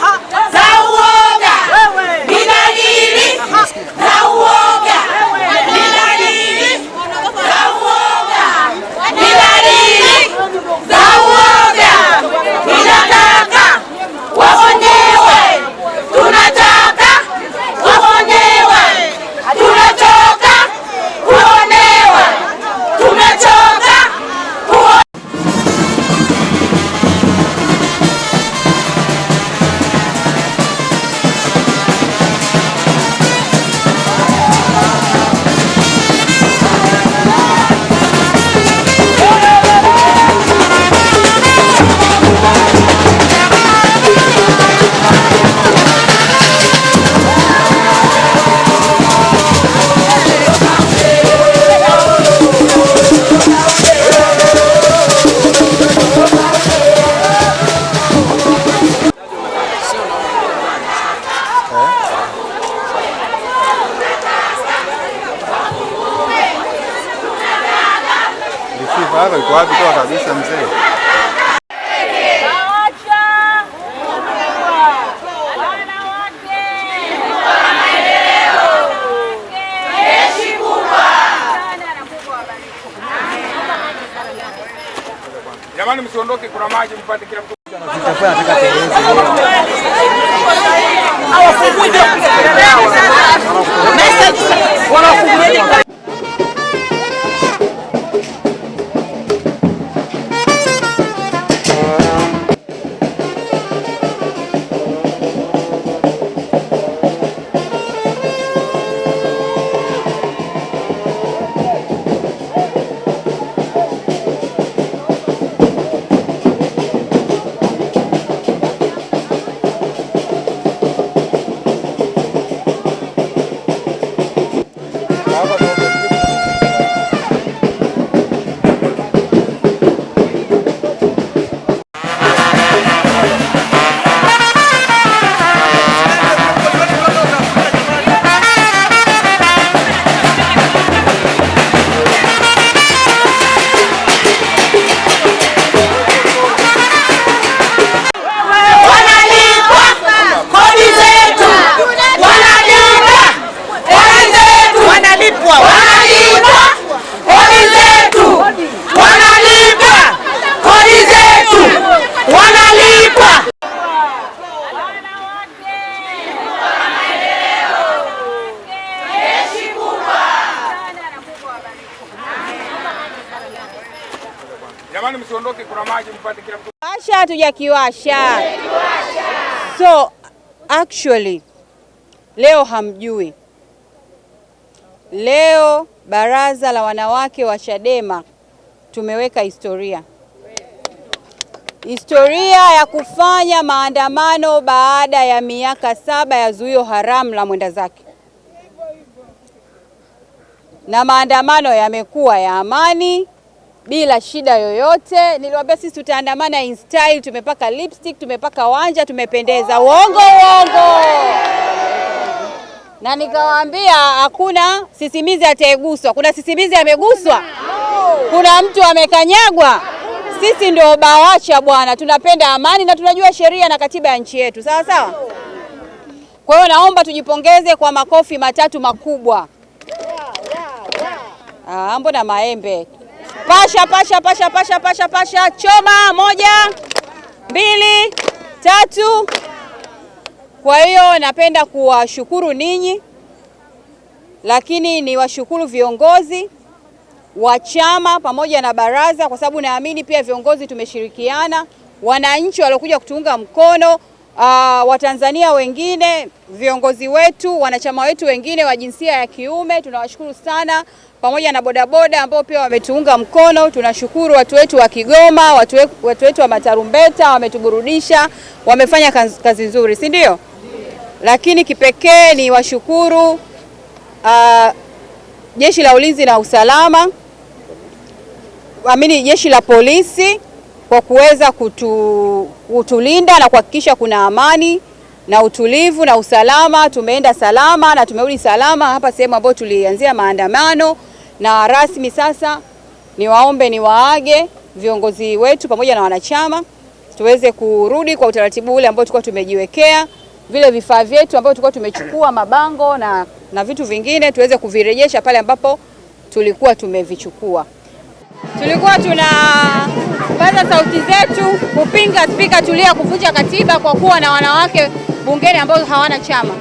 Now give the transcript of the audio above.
哈。Sifa hapa iko wapi toa kabisa mzee? Jamani, msiondoke, kuna maji mpate kila mtu. wanalipwa Jamani, msiondoke, kuna maji mpate kila mtu. Washa hatujakiwasha. So actually leo hamjui, leo baraza la wanawake wa Chadema tumeweka historia, historia ya kufanya maandamano baada ya miaka saba ya zuio haramu la mwenda zake, na maandamano yamekuwa ya amani bila shida yoyote. Niliwaambia sisi tutaandamana in style, tumepaka lipstick, tumepaka wanja, tumependeza. Uongo uongo. Na nikawaambia hakuna sisimizi ataeguswa. Kuna sisimizi ameguswa? Kuna mtu amekanyagwa? Sisi ndio BAWACHA bwana, tunapenda amani na tunajua sheria na katiba ya nchi yetu, sawa sawa. Kwa hiyo naomba tujipongeze kwa makofi matatu makubwa. Ah, mbona maembe Pasha, pasha, pasha, pasha, pasha, pasha, choma. Moja, mbili, tatu. Kwa hiyo napenda kuwashukuru ninyi, lakini ni washukuru viongozi wa chama pamoja na baraza, kwa sababu naamini pia viongozi tumeshirikiana, wananchi waliokuja kutuunga mkono, uh, Watanzania wengine, viongozi wetu, wanachama wetu wengine wa jinsia ya kiume, tunawashukuru sana pamoja na bodaboda ambao pia wametuunga mkono. Tunashukuru watu wetu wa Kigoma, watu watu wetu wa Matarumbeta wametuburudisha, wamefanya kazi, kazi nzuri, si ndio? Lakini kipekee ni washukuru uh, Jeshi la Ulinzi na Usalama, amini jeshi la polisi kwa kuweza kutu, kutulinda na kuhakikisha kuna amani na utulivu na usalama. Tumeenda salama na tumerudi salama hapa sehemu ambayo tulianzia maandamano, na rasmi sasa niwaombe niwaage viongozi wetu pamoja na wanachama. tuweze kurudi kwa utaratibu ule ambao tulikuwa tumejiwekea, vile vifaa vyetu ambavyo tulikuwa tumechukua mabango na, na vitu vingine tuweze kuvirejesha pale ambapo tulikuwa tumevichukua. Tulikuwa tunapaza sauti zetu kupinga Spika Tulia kuvunja katiba kwa kuwa na wanawake bungeni ambao hawana chama.